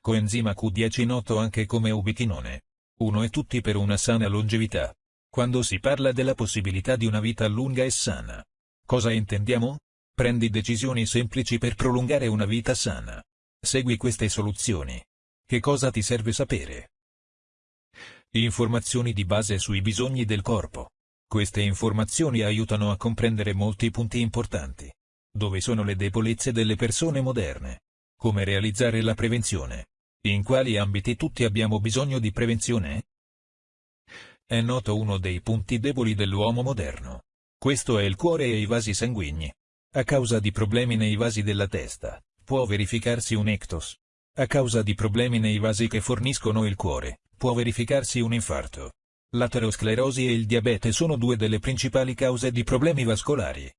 Coenzima Q10 noto anche come ubichinone. Uno e tutti per una sana longevità. Quando si parla della possibilità di una vita lunga e sana. Cosa intendiamo? Prendi decisioni semplici per prolungare una vita sana. Segui queste soluzioni. Che cosa ti serve sapere? Informazioni di base sui bisogni del corpo. Queste informazioni aiutano a comprendere molti punti importanti. Dove sono le debolezze delle persone moderne? Come realizzare la prevenzione? In quali ambiti tutti abbiamo bisogno di prevenzione? È noto uno dei punti deboli dell'uomo moderno. Questo è il cuore e i vasi sanguigni. A causa di problemi nei vasi della testa, può verificarsi un ictus. A causa di problemi nei vasi che forniscono il cuore, può verificarsi un infarto. L'aterosclerosi e il diabete sono due delle principali cause di problemi vascolari.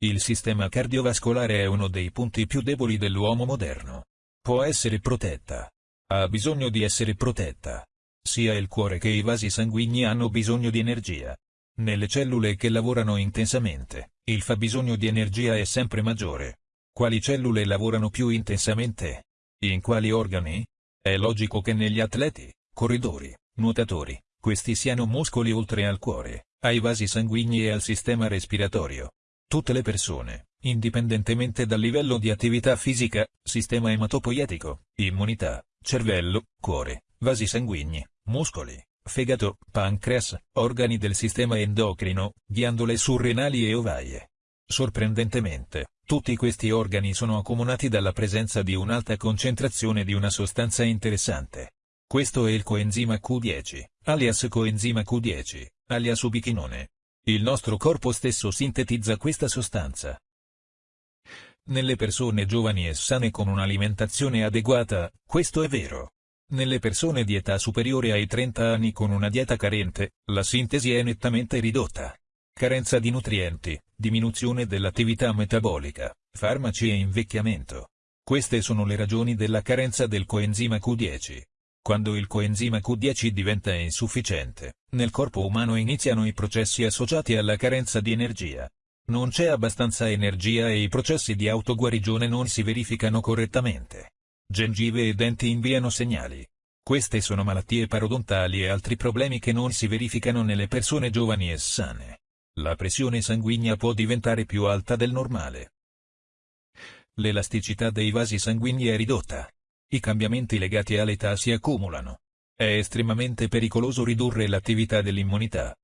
Il sistema cardiovascolare è uno dei punti più deboli dell'uomo moderno. Può essere protetta. Ha bisogno di essere protetta. Sia il cuore che i vasi sanguigni hanno bisogno di energia. Nelle cellule che lavorano intensamente, il fabbisogno di energia è sempre maggiore. Quali cellule lavorano più intensamente? In quali organi? È logico che negli atleti, corridori, nuotatori, questi siano muscoli oltre al cuore, ai vasi sanguigni e al sistema respiratorio. Tutte le persone, indipendentemente dal livello di attività fisica, sistema ematopoietico, immunità, cervello, cuore, vasi sanguigni, muscoli, fegato, pancreas, organi del sistema endocrino, ghiandole surrenali e ovaie. Sorprendentemente, tutti questi organi sono accomunati dalla presenza di un'alta concentrazione di una sostanza interessante. Questo è il coenzima Q10, alias coenzima Q10, alias ubichinone. Il nostro corpo stesso sintetizza questa sostanza. Nelle persone giovani e sane con un'alimentazione adeguata, questo è vero. Nelle persone di età superiore ai 30 anni con una dieta carente, la sintesi è nettamente ridotta. Carenza di nutrienti, diminuzione dell'attività metabolica, farmaci e invecchiamento. Queste sono le ragioni della carenza del coenzima Q10. Quando il coenzima Q10 diventa insufficiente, nel corpo umano iniziano i processi associati alla carenza di energia. Non c'è abbastanza energia e i processi di autoguarigione non si verificano correttamente. Gengive e denti inviano segnali. Queste sono malattie parodontali e altri problemi che non si verificano nelle persone giovani e sane. La pressione sanguigna può diventare più alta del normale. L'elasticità dei vasi sanguigni è ridotta. I cambiamenti legati all'età si accumulano. È estremamente pericoloso ridurre l'attività dell'immunità.